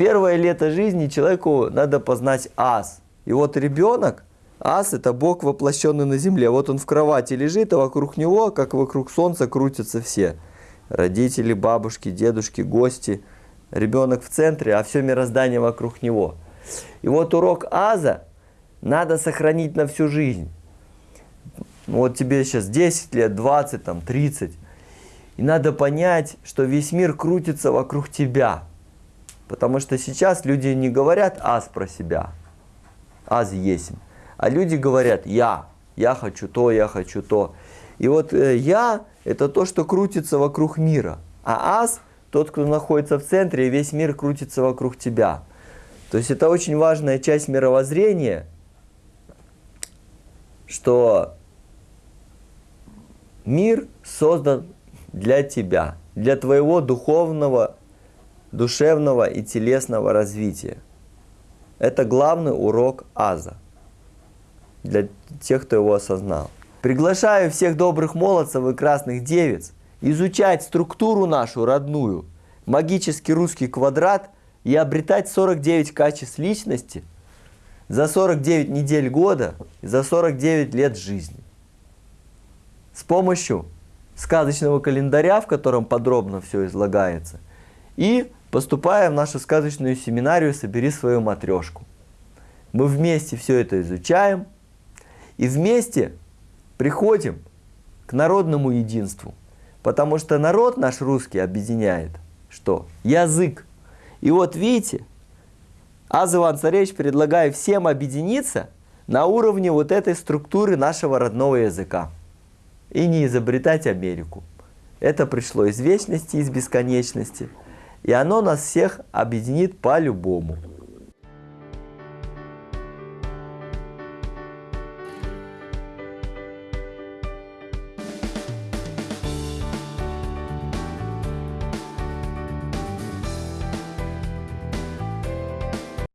первое лето жизни человеку надо познать ас. И вот ребенок, ас это Бог воплощенный на земле. Вот он в кровати лежит, а вокруг него, как вокруг солнца, крутятся все. Родители, бабушки, дедушки, гости. Ребенок в центре, а все мироздание вокруг него. И вот урок аза надо сохранить на всю жизнь. Вот тебе сейчас 10 лет, 20, там, 30. И надо понять, что весь мир крутится вокруг тебя. Потому что сейчас люди не говорят «аз» про себя. «Аз есть». А люди говорят «я». Я хочу то, я хочу то. И вот э, «я» – это то, что крутится вокруг мира. А «аз» – тот, кто находится в центре, и весь мир крутится вокруг тебя. То есть это очень важная часть мировоззрения, что мир создан для тебя, для твоего духовного душевного и телесного развития. Это главный урок Аза для тех, кто его осознал. Приглашаю всех добрых молодцев и красных девиц изучать структуру нашу родную, магический русский квадрат и обретать 49 качеств личности за 49 недель года и за 49 лет жизни. С помощью сказочного календаря, в котором подробно все излагается, и Поступая в нашу сказочную семинарию «Собери свою матрешку». Мы вместе все это изучаем и вместе приходим к народному единству. Потому что народ наш русский объединяет что? Язык. И вот видите, Аз Иван Царевич предлагает всем объединиться на уровне вот этой структуры нашего родного языка. И не изобретать Америку. Это пришло из вечности, из бесконечности – и оно нас всех объединит по-любому.